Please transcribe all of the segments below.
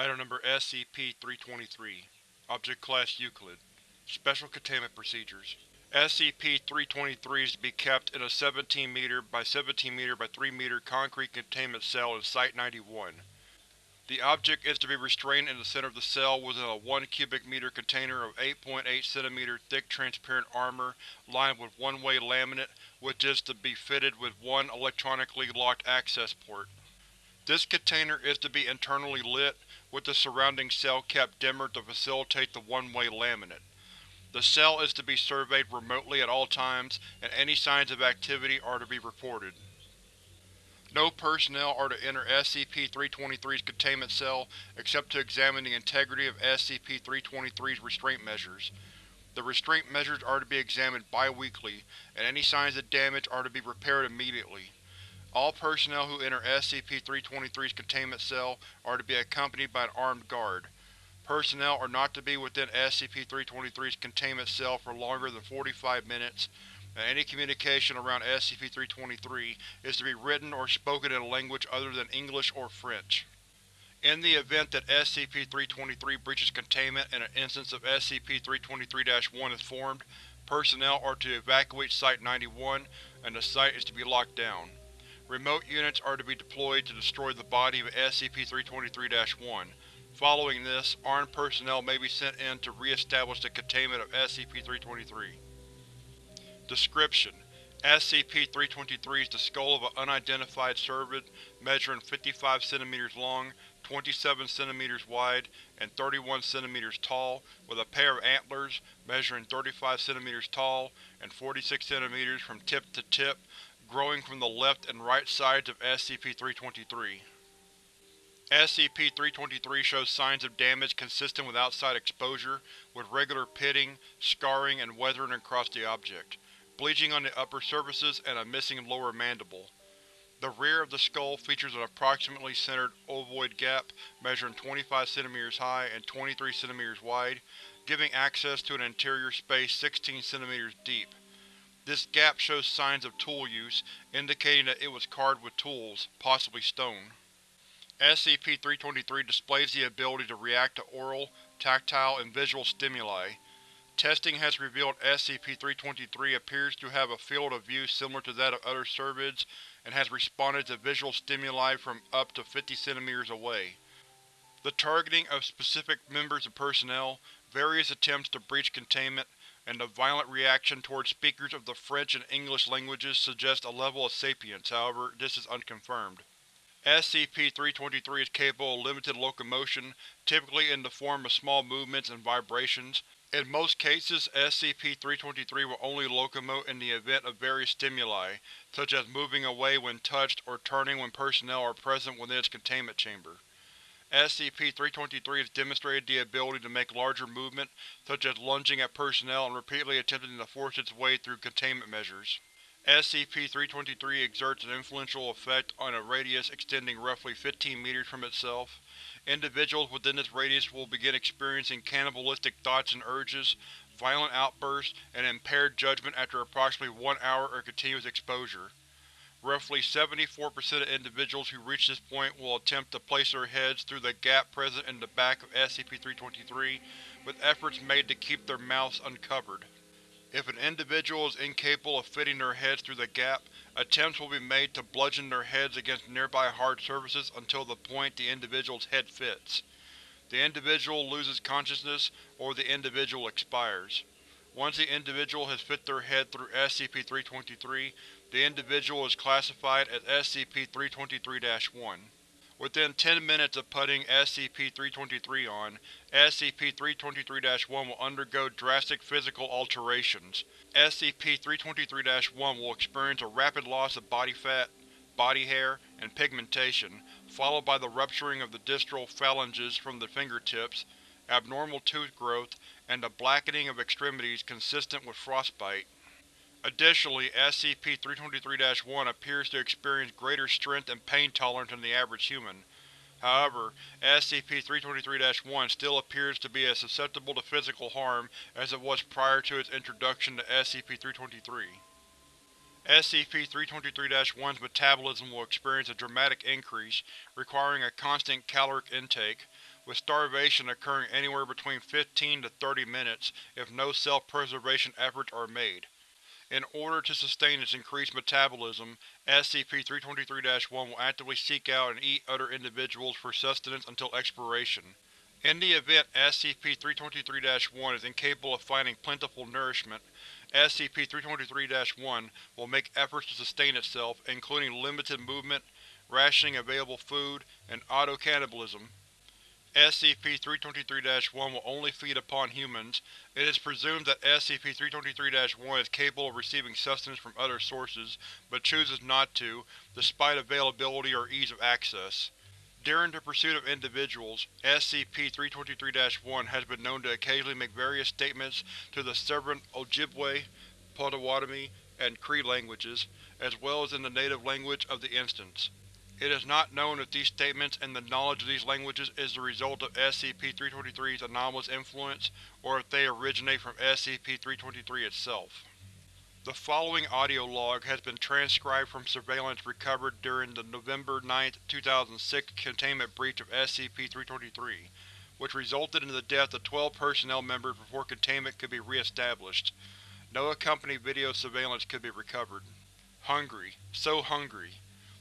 Item number SCP-323 Object Class Euclid Special Containment Procedures SCP-323 is to be kept in a 17 m by 17 m by 3 m concrete containment cell in Site-91. The object is to be restrained in the center of the cell within a 1 cubic meter container of 8.8 cm thick transparent armor lined with one-way laminate which is to be fitted with one electronically locked access port. This container is to be internally lit, with the surrounding cell kept dimmer to facilitate the one-way laminate. The cell is to be surveyed remotely at all times, and any signs of activity are to be reported. No personnel are to enter SCP-323's containment cell except to examine the integrity of SCP-323's restraint measures. The restraint measures are to be examined bi-weekly, and any signs of damage are to be repaired immediately. All personnel who enter SCP-323's containment cell are to be accompanied by an armed guard. Personnel are not to be within SCP-323's containment cell for longer than 45 minutes, and any communication around SCP-323 is to be written or spoken in a language other than English or French. In the event that SCP-323 breaches containment and an instance of SCP-323-1 is formed, personnel are to evacuate Site-91, and the site is to be locked down. Remote units are to be deployed to destroy the body of SCP-323-1. Following this, armed personnel may be sent in to re-establish the containment of SCP-323. Description: SCP-323 is the skull of an unidentified cervid measuring 55 cm long, 27 cm wide, and 31 cm tall, with a pair of antlers measuring 35 cm tall and 46 cm from tip to tip growing from the left and right sides of SCP-323. SCP-323 shows signs of damage consistent with outside exposure, with regular pitting, scarring, and weathering across the object, bleaching on the upper surfaces, and a missing lower mandible. The rear of the skull features an approximately centered ovoid gap measuring 25 cm high and 23 cm wide, giving access to an interior space 16 cm deep. This gap shows signs of tool use, indicating that it was carved with tools, possibly stone. SCP-323 displays the ability to react to oral, tactile, and visual stimuli. Testing has revealed SCP-323 appears to have a field of view similar to that of other cervids, and has responded to visual stimuli from up to 50 cm away. The targeting of specific members of personnel, various attempts to breach containment, and the violent reaction towards speakers of the French and English languages suggest a level of sapience, however, this is unconfirmed. SCP-323 is capable of limited locomotion, typically in the form of small movements and vibrations. In most cases, SCP-323 will only locomote in the event of various stimuli, such as moving away when touched or turning when personnel are present within its containment chamber. SCP-323 has demonstrated the ability to make larger movement, such as lunging at personnel and repeatedly attempting to force its way through containment measures. SCP-323 exerts an influential effect on a radius extending roughly 15 meters from itself. Individuals within this radius will begin experiencing cannibalistic thoughts and urges, violent outbursts, and impaired judgment after approximately one hour of continuous exposure. Roughly 74% of individuals who reach this point will attempt to place their heads through the gap present in the back of SCP-323, with efforts made to keep their mouths uncovered. If an individual is incapable of fitting their heads through the gap, attempts will be made to bludgeon their heads against nearby hard surfaces until the point the individual's head fits. The individual loses consciousness, or the individual expires. Once the individual has fit their head through SCP-323, the individual is classified as SCP-323-1. Within 10 minutes of putting SCP-323 on, SCP-323-1 will undergo drastic physical alterations. SCP-323-1 will experience a rapid loss of body fat, body hair, and pigmentation, followed by the rupturing of the distal phalanges from the fingertips, abnormal tooth growth, and the blackening of extremities consistent with frostbite. Additionally, SCP-323-1 appears to experience greater strength and pain tolerance than the average human. However, SCP-323-1 still appears to be as susceptible to physical harm as it was prior to its introduction to SCP-323. SCP-323-1's metabolism will experience a dramatic increase, requiring a constant caloric intake, with starvation occurring anywhere between 15 to 30 minutes if no self-preservation efforts are made. In order to sustain its increased metabolism, SCP-323-1 will actively seek out and eat other individuals for sustenance until expiration. In the event SCP-323-1 is incapable of finding plentiful nourishment, SCP-323-1 will make efforts to sustain itself, including limited movement, rationing available food, and auto-cannibalism. SCP-323-1 will only feed upon humans. It is presumed that SCP-323-1 is capable of receiving sustenance from other sources, but chooses not to, despite availability or ease of access. During the pursuit of individuals, SCP-323-1 has been known to occasionally make various statements to the several Ojibwe, Potawatomi, and Cree languages, as well as in the native language of the instance. It is not known if these statements and the knowledge of these languages is the result of SCP-323's anomalous influence, or if they originate from SCP-323 itself. The following audio log has been transcribed from surveillance recovered during the November 9, 2006 containment breach of SCP-323, which resulted in the death of 12 personnel members before containment could be re-established. No accompanying video surveillance could be recovered. Hungry. So hungry.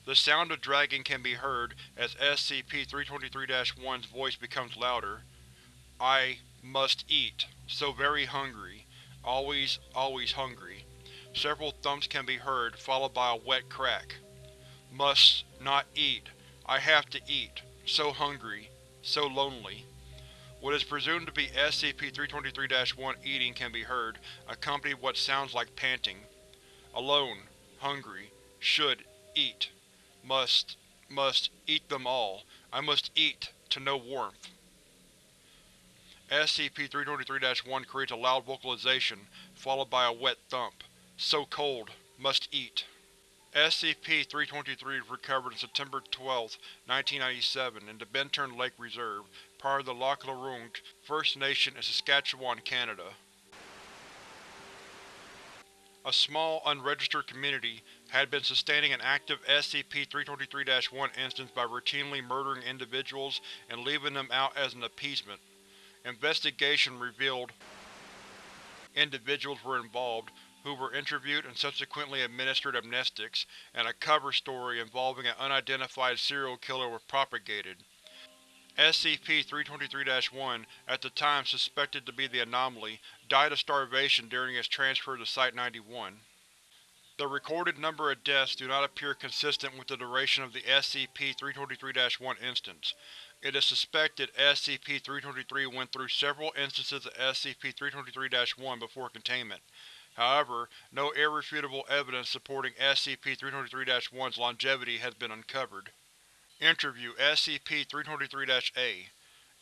The sound of dragging can be heard as SCP-323-1's voice becomes louder. I must eat. So very hungry. Always, always hungry. Several thumps can be heard, followed by a wet crack. Must not eat. I have to eat. So hungry. So lonely. What is presumed to be SCP-323-1 eating can be heard, accompanied what sounds like panting. Alone. Hungry. Should. Eat. Must, must, eat them all. I must eat, to no warmth. SCP-323-1 creates a loud vocalization, followed by a wet thump. So cold. Must eat. SCP-323 was recovered on September 12, 1997 in the Bentern Lake Reserve, part of the Lac La First Nation in Saskatchewan, Canada. A small, unregistered community had been sustaining an active SCP-323-1 instance by routinely murdering individuals and leaving them out as an appeasement. Investigation revealed individuals were involved, who were interviewed and subsequently administered amnestics, and a cover story involving an unidentified serial killer was propagated. SCP-323-1, at the time suspected to be the anomaly, died of starvation during its transfer to Site-91. The recorded number of deaths do not appear consistent with the duration of the SCP-323-1 instance. It is suspected SCP-323 went through several instances of SCP-323-1 before containment. However, no irrefutable evidence supporting SCP-323-1's longevity has been uncovered. Interview SCP-323-A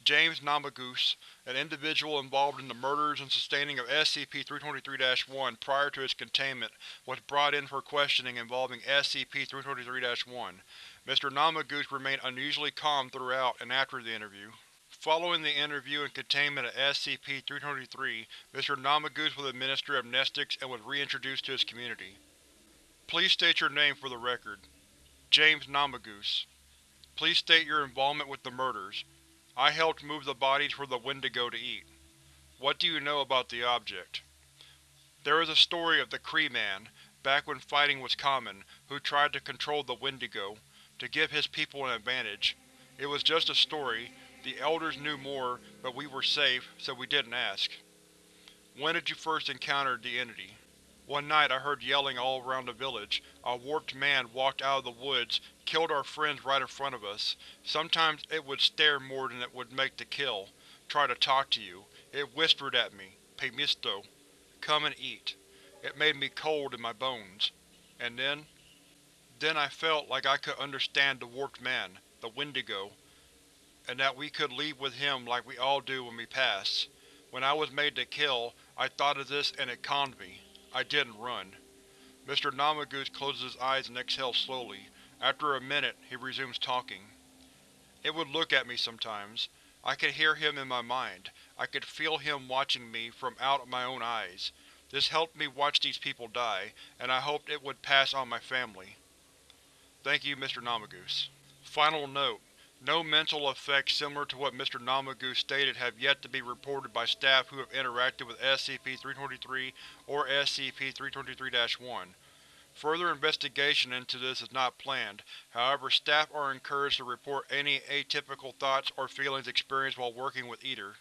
James Namagoose, an individual involved in the murders and sustaining of SCP-323-1 prior to its containment, was brought in for questioning involving SCP-323-1. Mr. Namagoose remained unusually calm throughout and after the interview. Following the interview and containment of SCP-323, Mr. Namagoose was administered amnestics and was reintroduced to his community. Please state your name for the record. James Namagoose. Please state your involvement with the murders. I helped move the bodies for the Wendigo to eat. What do you know about the object? There is a story of the Cree man, back when fighting was common, who tried to control the Wendigo, to give his people an advantage. It was just a story, the Elders knew more, but we were safe, so we didn't ask. When did you first encounter the entity? One night I heard yelling all around the village. A warped man walked out of the woods, killed our friends right in front of us. Sometimes it would stare more than it would make to kill. Try to talk to you. It whispered at me, Pemisto. Come and eat. It made me cold in my bones. And then? Then I felt like I could understand the warped man, the Wendigo, and that we could leave with him like we all do when we pass. When I was made to kill, I thought of this and it calmed me. I didn't run. Mr. Namagoose closes his eyes and exhales slowly. After a minute, he resumes talking. It would look at me sometimes. I could hear him in my mind. I could feel him watching me from out of my own eyes. This helped me watch these people die, and I hoped it would pass on my family. Thank you, Mr. Namagoose. Final note: No mental effects similar to what Mr. Namagoose stated have yet to be reported by staff who have interacted with SCP-323 or SCP-323-1. Further investigation into this is not planned, however staff are encouraged to report any atypical thoughts or feelings experienced while working with Ether.